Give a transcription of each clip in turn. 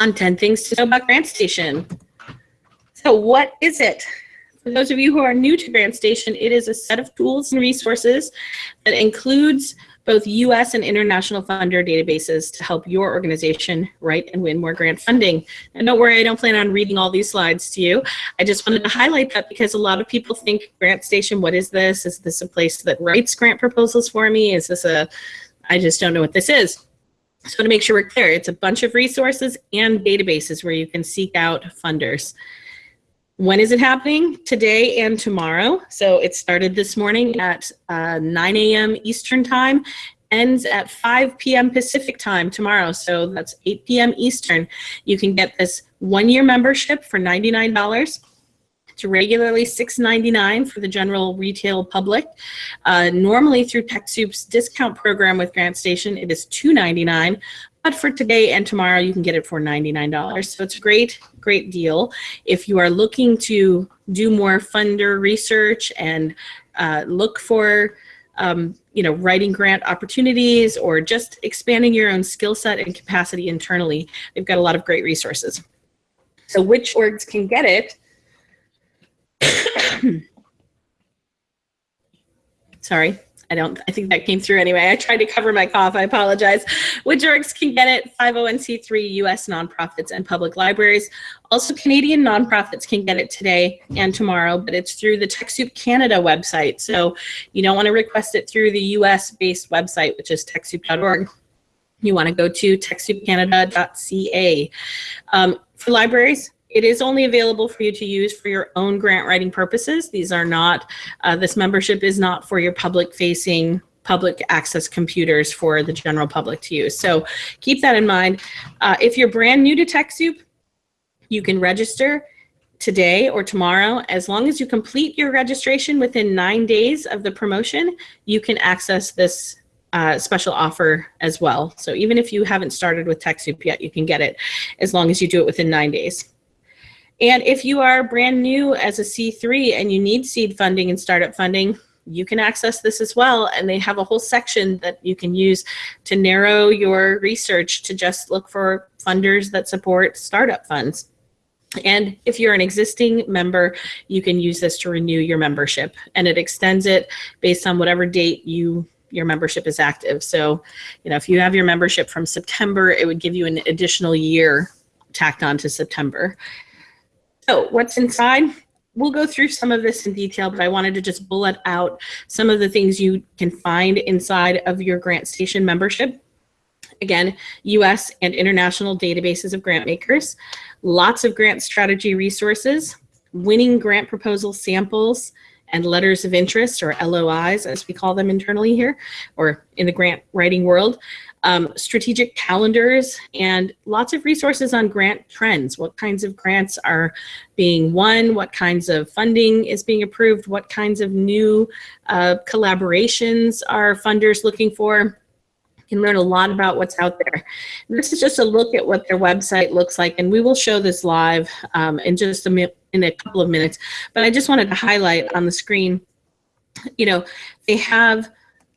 on 10 things to know about GrantStation. So what is it? For those of you who are new to GrantStation, it is a set of tools and resources that includes both US and international funder databases to help your organization write and win more grant funding. And don't worry, I don't plan on reading all these slides to you. I just wanted to highlight that because a lot of people think GrantStation, what is this? Is this a place that writes grant proposals for me? Is this a, I just don't know what this is. So to make sure we're clear, it's a bunch of resources and databases where you can seek out funders. When is it happening? Today and tomorrow. So it started this morning at uh, 9 a.m. Eastern time, ends at 5 p.m. Pacific time tomorrow. So that's 8 p.m. Eastern. You can get this one-year membership for $99. Regularly $6.99 for the general retail public. Uh, normally through TechSoup's discount program with GrantStation, it is $2.99. But for today and tomorrow, you can get it for $99. So it's a great, great deal. If you are looking to do more funder research and uh, look for um, you know, writing grant opportunities or just expanding your own skill set and capacity internally, they've got a lot of great resources. So which orgs can get it? Sorry. I don't, I think that came through anyway. I tried to cover my cough, I apologize. Which orgs can get it, 501c3 US nonprofits and public libraries. Also Canadian nonprofits can get it today and tomorrow, but it's through the TechSoup Canada website. So you don't wanna request it through the US based website, which is TechSoup.org. You wanna go to TechSoupCanada.ca. Um, for libraries, it is only available for you to use for your own grant writing purposes. These are not, uh, this membership is not for your public facing public access computers for the general public to use. So keep that in mind. Uh, if you're brand new to TechSoup, you can register today or tomorrow. As long as you complete your registration within nine days of the promotion, you can access this uh, special offer as well. So even if you haven't started with TechSoup yet, you can get it as long as you do it within nine days. And if you are brand new as a C3 and you need seed funding and startup funding, you can access this as well. And they have a whole section that you can use to narrow your research to just look for funders that support startup funds. And if you're an existing member, you can use this to renew your membership and it extends it based on whatever date you your membership is active. So, you know, if you have your membership from September, it would give you an additional year tacked on to September. So what's inside? We'll go through some of this in detail, but I wanted to just bullet out some of the things you can find inside of your GrantStation membership. Again, US and international databases of grant makers, lots of grant strategy resources, winning grant proposal samples, and letters of interest or LOIs as we call them internally here or in the grant writing world um, strategic calendars, and lots of resources on grant trends. What kinds of grants are being won, what kinds of funding is being approved, what kinds of new uh, collaborations are funders looking for. Can learn a lot about what's out there. This is just a look at what their website looks like, and we will show this live um, in just a in a couple of minutes. But I just wanted to highlight on the screen, you know, they have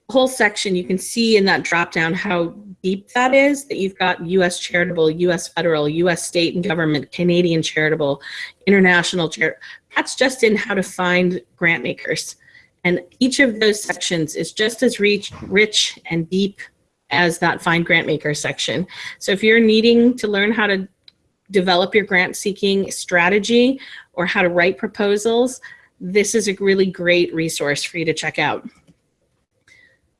a whole section, you can see in that drop down how deep that is, that you've got US charitable, US federal, US state and government, Canadian charitable, international charitable. That's just in how to find grant makers. And each of those sections is just as rich, rich and deep as that find grant maker section. So if you're needing to learn how to develop your grant seeking strategy or how to write proposals, this is a really great resource for you to check out.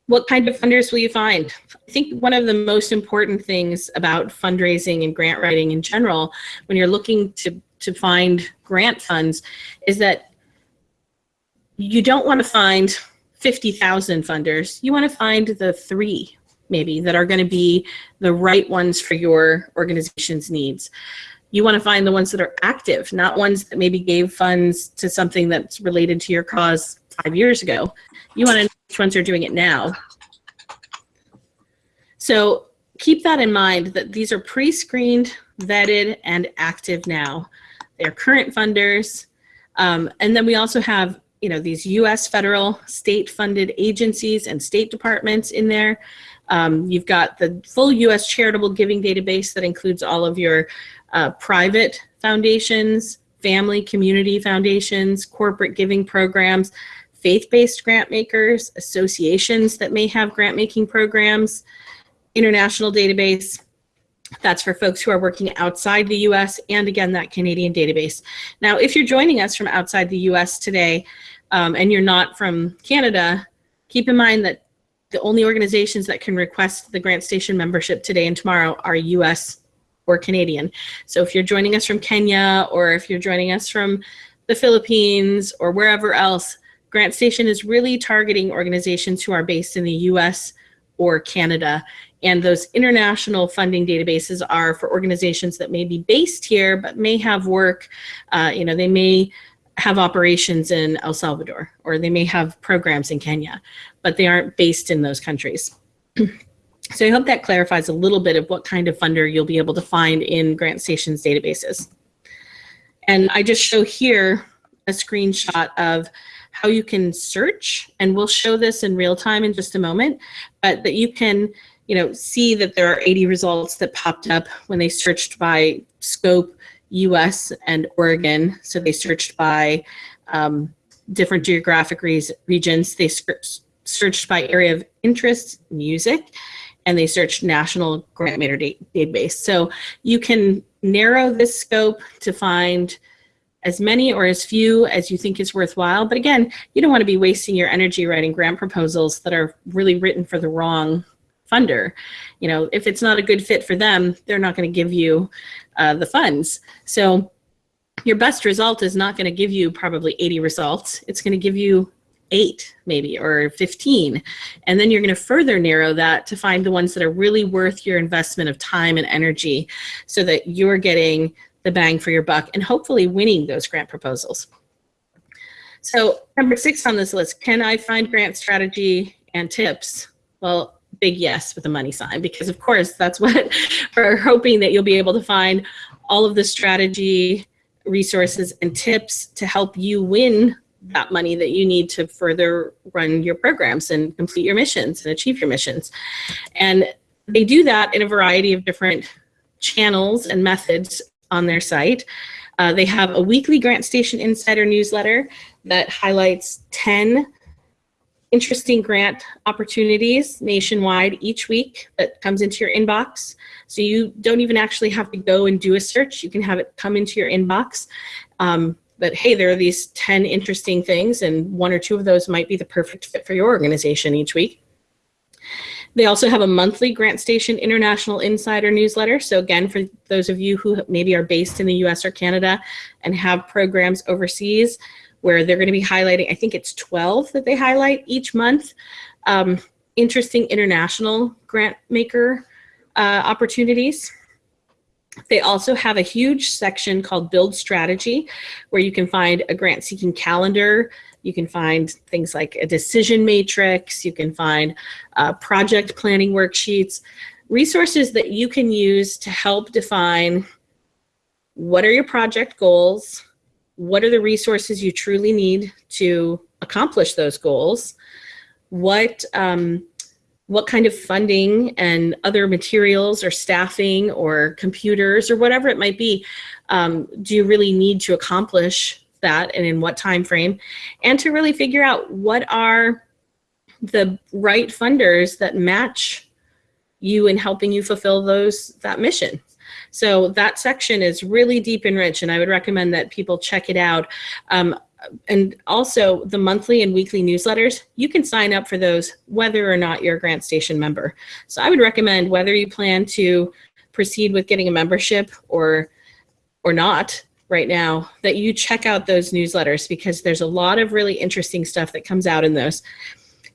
What kind of funders will you find? I think one of the most important things about fundraising and grant writing in general, when you're looking to, to find grant funds, is that you don't want to find 50,000 funders. You want to find the three, maybe, that are going to be the right ones for your organization's needs. You want to find the ones that are active, not ones that maybe gave funds to something that's related to your cause five years ago. You want to know which ones are doing it now. So keep that in mind that these are pre-screened, vetted, and active now. They're current funders. Um, and then we also have you know, these US federal state funded agencies and state departments in there. Um, you've got the full US charitable giving database that includes all of your uh, private foundations, family community foundations, corporate giving programs, faith-based grant makers, associations that may have grant making programs, international database. That's for folks who are working outside the US and again, that Canadian database. Now, if you're joining us from outside the US today um, and you're not from Canada, keep in mind that the only organizations that can request the GrantStation membership today and tomorrow are US or Canadian. So if you're joining us from Kenya or if you're joining us from the Philippines or wherever else, GrantStation is really targeting organizations who are based in the US or Canada. And those international funding databases are for organizations that may be based here, but may have work, uh, you know, they may have operations in El Salvador, or they may have programs in Kenya, but they aren't based in those countries. so I hope that clarifies a little bit of what kind of funder you'll be able to find in GrantStation's databases. And I just show here a screenshot of how you can search, and we'll show this in real time in just a moment, but that you can you know, see that there are 80 results that popped up when they searched by scope, US and Oregon. So they searched by um, different geographic re regions. They searched by area of interest, music, and they searched national grant maker database. So you can narrow this scope to find as many or as few as you think is worthwhile. But again, you don't want to be wasting your energy writing grant proposals that are really written for the wrong funder. You know, if it's not a good fit for them, they're not going to give you uh, the funds. So your best result is not going to give you probably 80 results. It's going to give you eight maybe or 15 and then you're going to further narrow that to find the ones that are really worth your investment of time and energy so that you're getting the bang for your buck and hopefully winning those grant proposals so number six on this list can i find grant strategy and tips well big yes with a money sign because of course that's what we're hoping that you'll be able to find all of the strategy resources and tips to help you win that money that you need to further run your programs and complete your missions and achieve your missions. And they do that in a variety of different channels and methods on their site. Uh, they have a weekly GrantStation Insider newsletter that highlights 10 interesting grant opportunities nationwide each week that comes into your inbox. So you don't even actually have to go and do a search. You can have it come into your inbox. Um, but hey, there are these 10 interesting things and one or two of those might be the perfect fit for your organization each week. They also have a monthly GrantStation International Insider newsletter. So again, for those of you who maybe are based in the US or Canada and have programs overseas, where they're going to be highlighting, I think it's 12 that they highlight each month, um, interesting international grant maker uh, opportunities. They also have a huge section called Build Strategy, where you can find a grant seeking calendar. You can find things like a decision matrix. You can find uh, project planning worksheets, resources that you can use to help define what are your project goals, what are the resources you truly need to accomplish those goals? What, um, what kind of funding and other materials or staffing or computers or whatever it might be um, do you really need to accomplish that and in what time frame? And to really figure out what are the right funders that match you in helping you fulfill those that mission. So that section is really deep and rich, and I would recommend that people check it out. Um, and also the monthly and weekly newsletters, you can sign up for those whether or not you're a GrantStation member. So I would recommend whether you plan to proceed with getting a membership or, or not right now, that you check out those newsletters because there's a lot of really interesting stuff that comes out in those.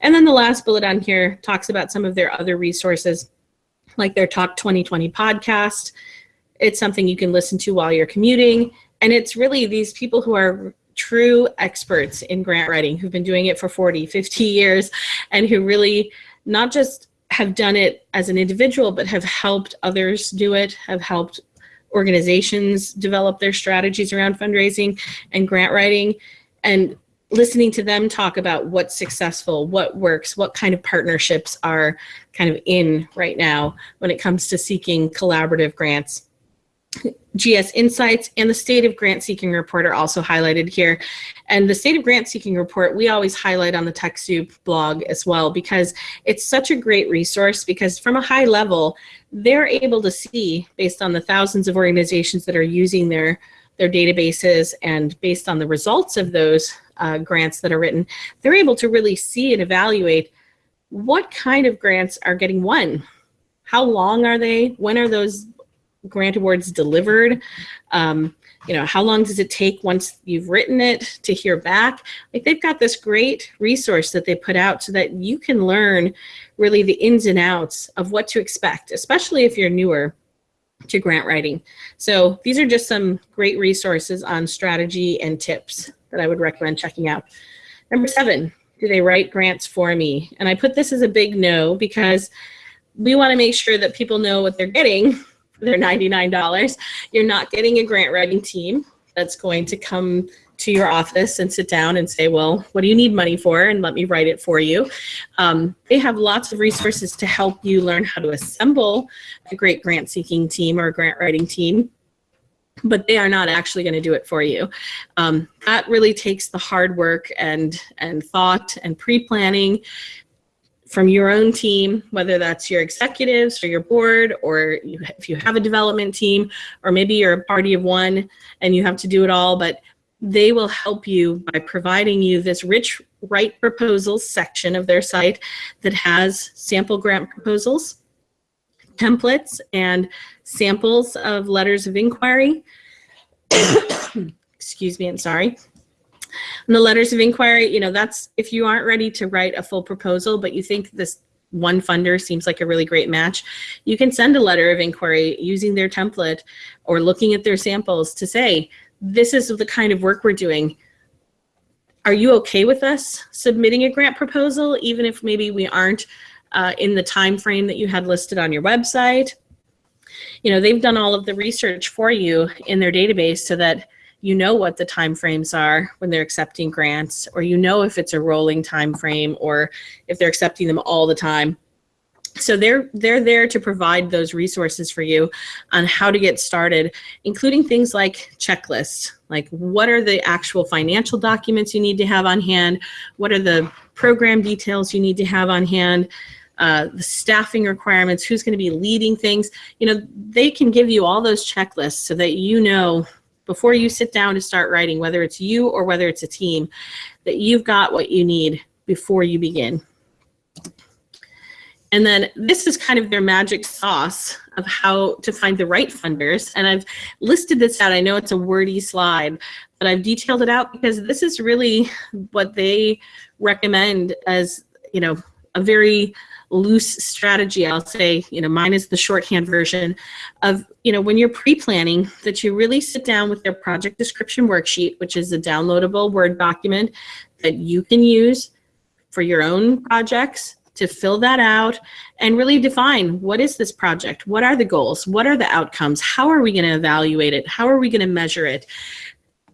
And then the last bullet on here talks about some of their other resources, like their Talk 2020 podcast, it's something you can listen to while you're commuting. And it's really these people who are true experts in grant writing who've been doing it for 40, 50 years and who really not just have done it as an individual, but have helped others do it, have helped organizations develop their strategies around fundraising and grant writing. And listening to them talk about what's successful, what works, what kind of partnerships are kind of in right now when it comes to seeking collaborative grants. GS Insights and the State of Grant Seeking Report are also highlighted here. And the State of Grant Seeking Report, we always highlight on the TechSoup blog as well because it's such a great resource because from a high level, they're able to see based on the thousands of organizations that are using their, their databases and based on the results of those uh, grants that are written, they're able to really see and evaluate what kind of grants are getting won. How long are they? When are those grant awards delivered? Um, you know, how long does it take once you've written it to hear back? Like they've got this great resource that they put out so that you can learn really the ins and outs of what to expect, especially if you're newer to grant writing. So these are just some great resources on strategy and tips that I would recommend checking out. Number seven, do they write grants for me? And I put this as a big no because we want to make sure that people know what they're getting they're $99. You're not getting a grant writing team that's going to come to your office and sit down and say, well, what do you need money for? And let me write it for you. Um, they have lots of resources to help you learn how to assemble a great grant seeking team or a grant writing team but they are not actually going to do it for you. Um, that really takes the hard work and, and thought and pre-planning from your own team, whether that's your executives or your board, or you, if you have a development team, or maybe you're a party of one and you have to do it all, but they will help you by providing you this rich write proposals section of their site that has sample grant proposals, templates, and samples of letters of inquiry. Excuse me, I'm sorry. And the letters of inquiry, you know, that's if you aren't ready to write a full proposal, but you think this one funder seems like a really great match, you can send a letter of inquiry using their template or looking at their samples to say, this is the kind of work we're doing. Are you okay with us submitting a grant proposal, even if maybe we aren't uh, in the time frame that you had listed on your website? You know, they've done all of the research for you in their database so that you know what the time frames are when they're accepting grants, or you know if it's a rolling time frame or if they're accepting them all the time. So they're they're there to provide those resources for you on how to get started, including things like checklists, like what are the actual financial documents you need to have on hand, what are the program details you need to have on hand, uh, the staffing requirements, who's going to be leading things. You know, they can give you all those checklists so that you know before you sit down to start writing, whether it's you or whether it's a team, that you've got what you need before you begin. And then this is kind of their magic sauce of how to find the right funders. And I've listed this out. I know it's a wordy slide, but I've detailed it out because this is really what they recommend as, you know, a very loose strategy, I'll say, you know, mine is the shorthand version of, you know, when you're pre-planning that you really sit down with their project description worksheet, which is a downloadable Word document that you can use for your own projects to fill that out and really define what is this project? What are the goals? What are the outcomes? How are we going to evaluate it? How are we going to measure it?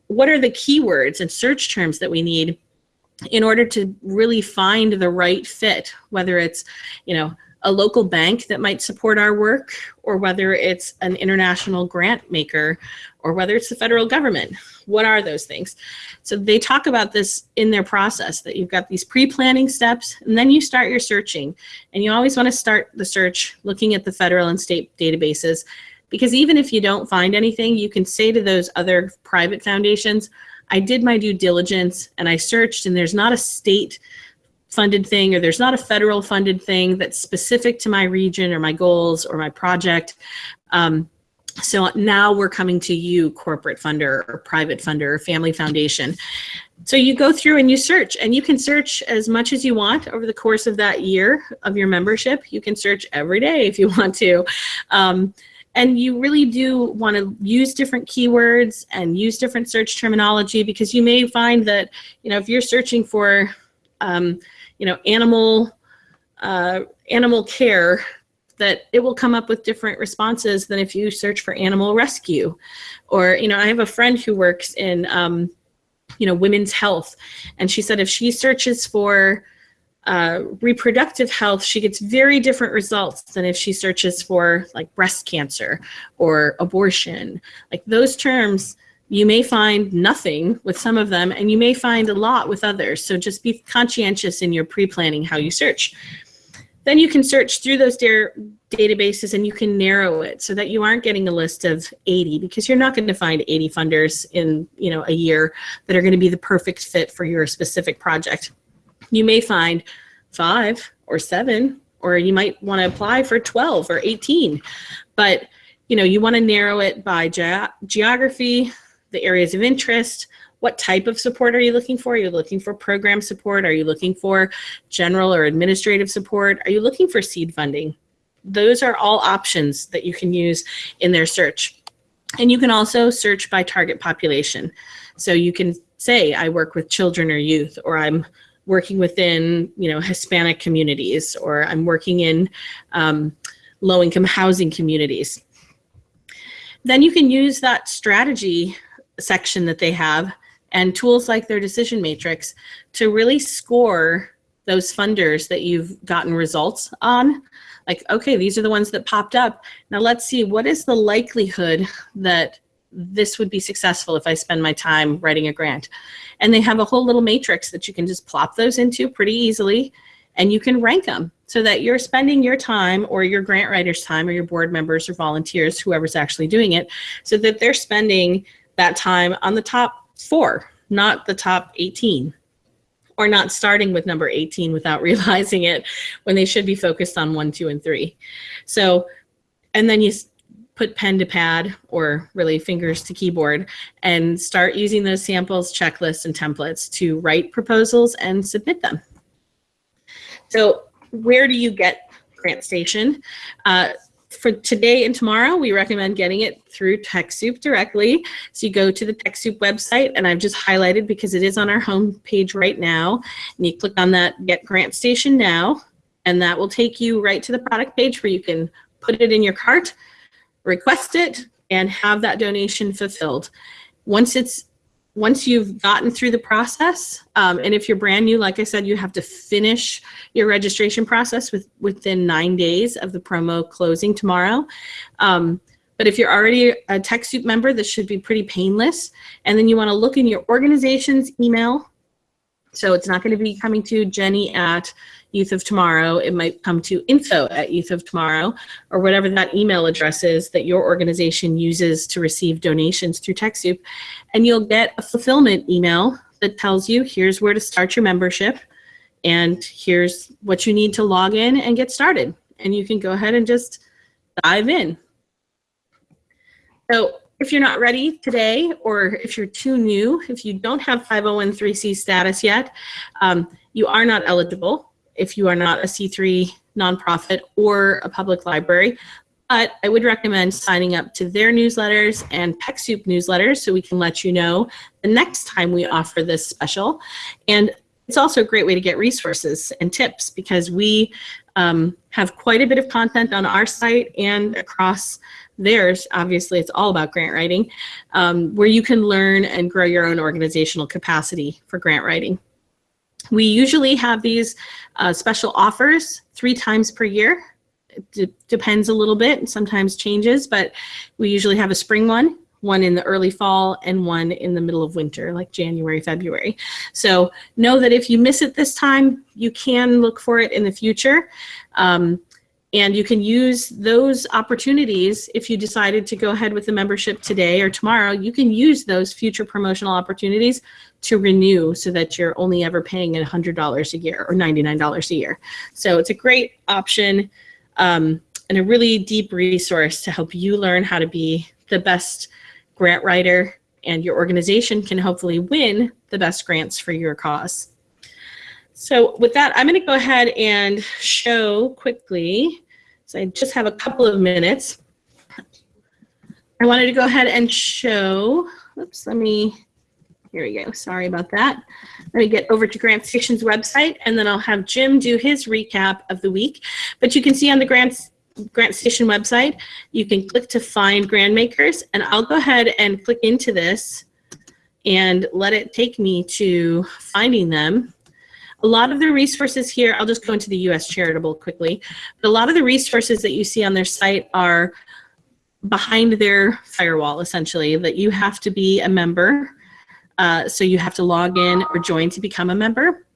What are the keywords and search terms that we need in order to really find the right fit, whether it's, you know, a local bank that might support our work, or whether it's an international grant maker, or whether it's the federal government. What are those things? So they talk about this in their process, that you've got these pre-planning steps, and then you start your searching. And you always want to start the search looking at the federal and state databases, because even if you don't find anything, you can say to those other private foundations, I did my due diligence and I searched and there's not a state funded thing or there's not a federal funded thing that's specific to my region or my goals or my project. Um, so now we're coming to you, corporate funder or private funder or family foundation. So you go through and you search and you can search as much as you want over the course of that year of your membership. You can search every day if you want to. Um, and you really do want to use different keywords and use different search terminology because you may find that, you know, if you're searching for, um, you know, animal, uh, animal care, that it will come up with different responses than if you search for animal rescue. Or, you know, I have a friend who works in, um, you know, women's health. And she said if she searches for uh, reproductive health, she gets very different results than if she searches for like breast cancer or abortion. Like those terms, you may find nothing with some of them and you may find a lot with others. So just be conscientious in your pre-planning how you search. Then you can search through those databases and you can narrow it so that you aren't getting a list of 80 because you're not going to find 80 funders in you know a year that are going to be the perfect fit for your specific project. You may find five or seven, or you might want to apply for 12 or 18. But you know, you want to narrow it by ge geography, the areas of interest, what type of support are you looking for? Are you looking for program support? Are you looking for general or administrative support? Are you looking for seed funding? Those are all options that you can use in their search. And you can also search by target population. So you can say, I work with children or youth, or I'm working within, you know, Hispanic communities, or I'm working in um, low-income housing communities. Then you can use that strategy section that they have and tools like their decision matrix to really score those funders that you've gotten results on. Like, okay, these are the ones that popped up. Now let's see, what is the likelihood that this would be successful if I spend my time writing a grant? And they have a whole little matrix that you can just plop those into pretty easily and you can rank them so that you're spending your time or your grant writer's time or your board members or volunteers, whoever's actually doing it, so that they're spending that time on the top four, not the top 18 or not starting with number 18 without realizing it when they should be focused on one, two, and three. So, and then you put pen to pad or really fingers to keyboard and start using those samples, checklists, and templates to write proposals and submit them. So where do you get GrantStation? Uh, for today and tomorrow, we recommend getting it through TechSoup directly. So you go to the TechSoup website, and I've just highlighted because it is on our home page right now. And you click on that Get GrantStation Now, and that will take you right to the product page where you can put it in your cart, request it, and have that donation fulfilled. Once it's once you've gotten through the process, um, and if you're brand new, like I said, you have to finish your registration process with, within nine days of the promo closing tomorrow. Um, but if you're already a TechSoup member, this should be pretty painless. And then you wanna look in your organization's email. So it's not gonna be coming to Jenny at Youth of Tomorrow. It might come to info at Youth of Tomorrow or whatever that email address is that your organization uses to receive donations through TechSoup. And you'll get a fulfillment email that tells you here's where to start your membership and here's what you need to log in and get started. And you can go ahead and just dive in. So if you're not ready today, or if you're too new, if you don't have 501c status yet, um, you are not eligible if you are not a C3 nonprofit or a public library. But I would recommend signing up to their newsletters and TechSoup newsletters so we can let you know the next time we offer this special. And it's also a great way to get resources and tips because we um, have quite a bit of content on our site and across theirs. Obviously, it's all about grant writing, um, where you can learn and grow your own organizational capacity for grant writing. We usually have these uh, special offers three times per year. It depends a little bit, sometimes changes, but we usually have a spring one, one in the early fall, and one in the middle of winter, like January, February. So know that if you miss it this time, you can look for it in the future. Um, and you can use those opportunities if you decided to go ahead with the membership today or tomorrow, you can use those future promotional opportunities to renew so that you're only ever paying $100 a year or $99 a year. So it's a great option um, and a really deep resource to help you learn how to be the best grant writer and your organization can hopefully win the best grants for your cause. So with that, I'm going to go ahead and show quickly so I just have a couple of minutes. I wanted to go ahead and show, oops, let me, here we go, sorry about that. Let me get over to GrantStation's website and then I'll have Jim do his recap of the week. But you can see on the Grants GrantStation website, you can click to find grant makers and I'll go ahead and click into this and let it take me to finding them. A lot of the resources here, I'll just go into the US Charitable quickly, but a lot of the resources that you see on their site are behind their firewall, essentially, that you have to be a member. Uh, so you have to log in or join to become a member.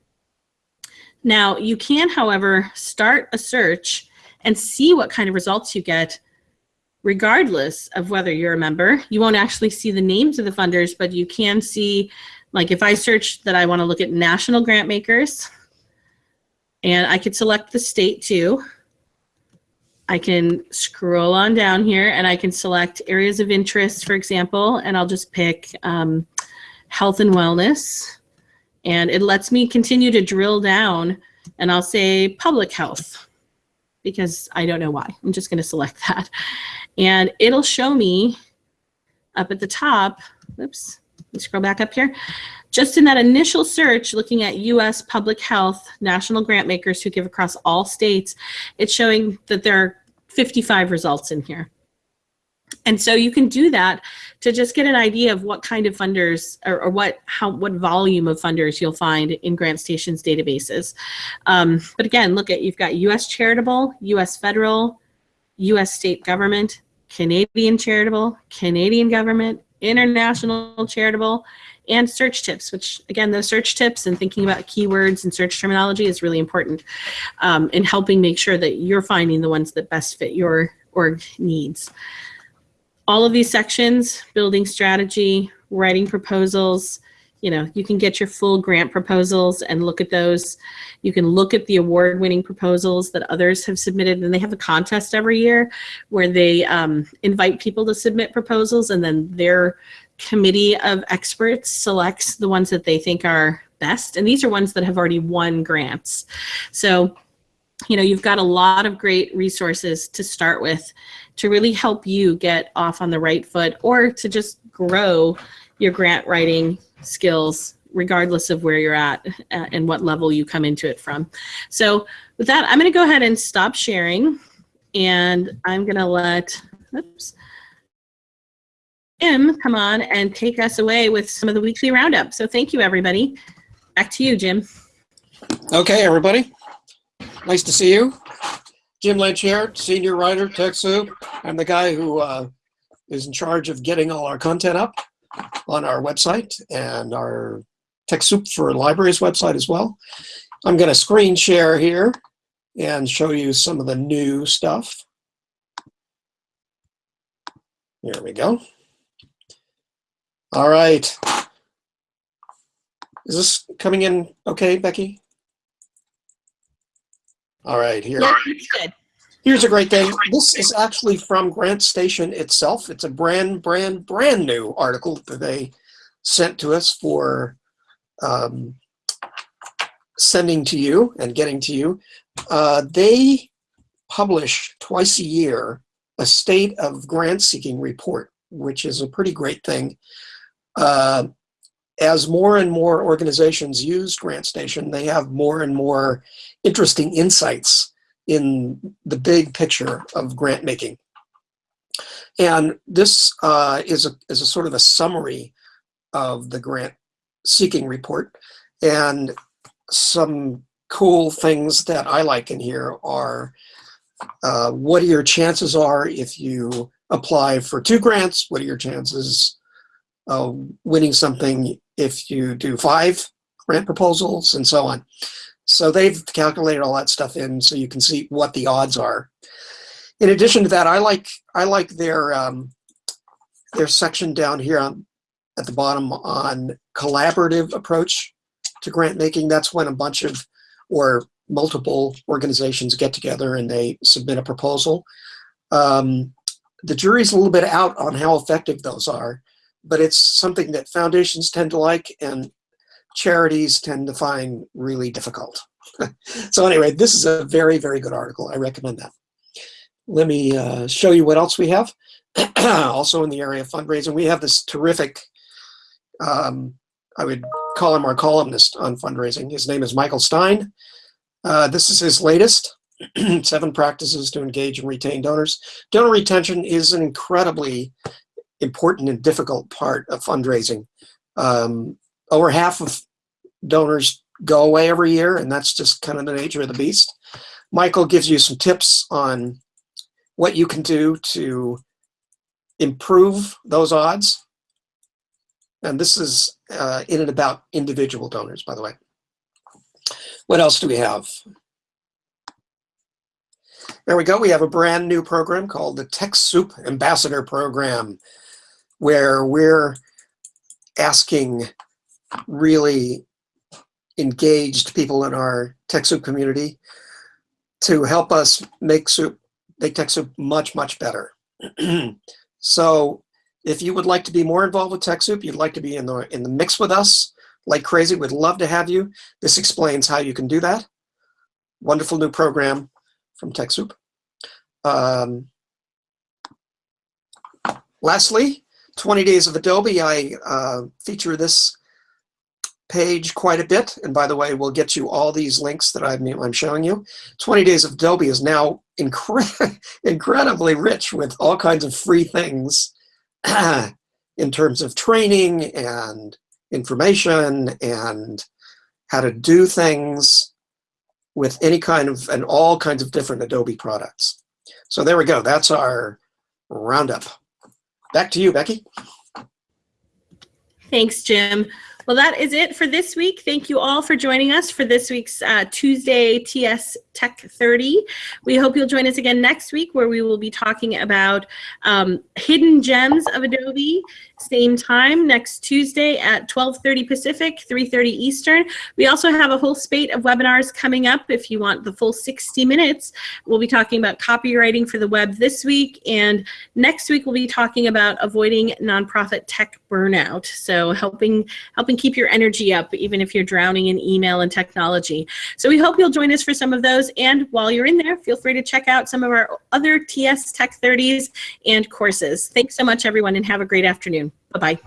Now, you can, however, start a search and see what kind of results you get regardless of whether you're a member. You won't actually see the names of the funders, but you can see, like if I search that I want to look at national grant makers, and I could select the state too. I can scroll on down here and I can select areas of interest, for example, and I'll just pick um, health and wellness. And it lets me continue to drill down and I'll say public health because I don't know why. I'm just going to select that. And it'll show me up at the top, oops, scroll back up here. Just in that initial search, looking at US public health national grant makers who give across all states, it's showing that there are 55 results in here. And so you can do that to just get an idea of what kind of funders or, or what how what volume of funders you'll find in GrantStation's databases. Um, but again, look at you've got U.S. charitable, U.S. federal, U.S. state government, Canadian charitable, Canadian government, international charitable, and search tips, which again, those search tips and thinking about keywords and search terminology is really important um, in helping make sure that you're finding the ones that best fit your org needs. All of these sections, building strategy, writing proposals, you know, you can get your full grant proposals and look at those. You can look at the award-winning proposals that others have submitted, and they have a contest every year where they um, invite people to submit proposals, and then their committee of experts selects the ones that they think are best. And these are ones that have already won grants. So, you know, you've got a lot of great resources to start with to really help you get off on the right foot or to just grow your grant writing skills regardless of where you're at uh, and what level you come into it from. So with that, I'm going to go ahead and stop sharing and I'm going to let, oops, Jim come on and take us away with some of the weekly roundup. So thank you, everybody. Back to you, Jim. Okay, everybody. Nice to see you. Jim Lynch here, senior writer, TechSoup. I'm the guy who uh, is in charge of getting all our content up on our website and our TechSoup for Libraries website as well. I'm going to screen share here and show you some of the new stuff. Here we go. All right. Is this coming in okay, Becky? All right, here. Yeah, good. Here's a great thing. This is actually from GrantStation itself. It's a brand, brand, brand new article that they sent to us for um, sending to you and getting to you. Uh, they publish twice a year a state of grant seeking report, which is a pretty great thing. Uh, as more and more organizations use GrantStation, they have more and more interesting insights in the big picture of grant making. And this uh, is, a, is a sort of a summary of the grant seeking report. And some cool things that I like in here are uh, what are your chances are if you apply for two grants, what are your chances of winning something if you do five grant proposals and so on. So they've calculated all that stuff in so you can see what the odds are. In addition to that, I like I like their um, their section down here on at the bottom on collaborative approach to grant making. That's when a bunch of or multiple organizations get together and they submit a proposal. Um, the jury's a little bit out on how effective those are but it's something that foundations tend to like and charities tend to find really difficult. so anyway, this is a very, very good article. I recommend that. Let me uh, show you what else we have. also in the area of fundraising, we have this terrific, um, I would call him our columnist on fundraising. His name is Michael Stein. Uh, this is his latest, seven practices to engage and retain donors. Donor retention is an incredibly important and difficult part of fundraising. Um, over half of donors go away every year, and that's just kind of the nature of the beast. Michael gives you some tips on what you can do to improve those odds. And this is uh, in and about individual donors, by the way. What else do we have? There we go. We have a brand new program called the TechSoup Ambassador Program, where we're asking really engaged people in our TechSoup community to help us make soup, make TechSoup much, much better. so if you would like to be more involved with TechSoup, you'd like to be in the, in the mix with us like crazy, we'd love to have you. This explains how you can do that. Wonderful new program from TechSoup. Um, lastly, 20 Days of Adobe. I uh, feature this page quite a bit. And by the way, we'll get you all these links that I'm, I'm showing you. 20 Days of Adobe is now incre incredibly rich with all kinds of free things in terms of training and information and how to do things with any kind of and all kinds of different Adobe products. So there we go. That's our roundup. Back to you, Becky. Thanks, Jim. Well, that is it for this week. Thank you all for joining us for this week's uh, Tuesday TS Tech 30. We hope you'll join us again next week where we will be talking about um, hidden gems of Adobe. Same time next Tuesday at 12:30 Pacific, 3:30 Eastern. We also have a whole spate of webinars coming up. If you want the full 60 minutes, we'll be talking about copywriting for the web this week, and next week we'll be talking about avoiding nonprofit tech burnout. So helping helping keep your energy up even if you're drowning in email and technology. So we hope you'll join us for some of those. And while you're in there, feel free to check out some of our other TS Tech 30s and courses. Thanks so much, everyone, and have a great afternoon. Bye-bye.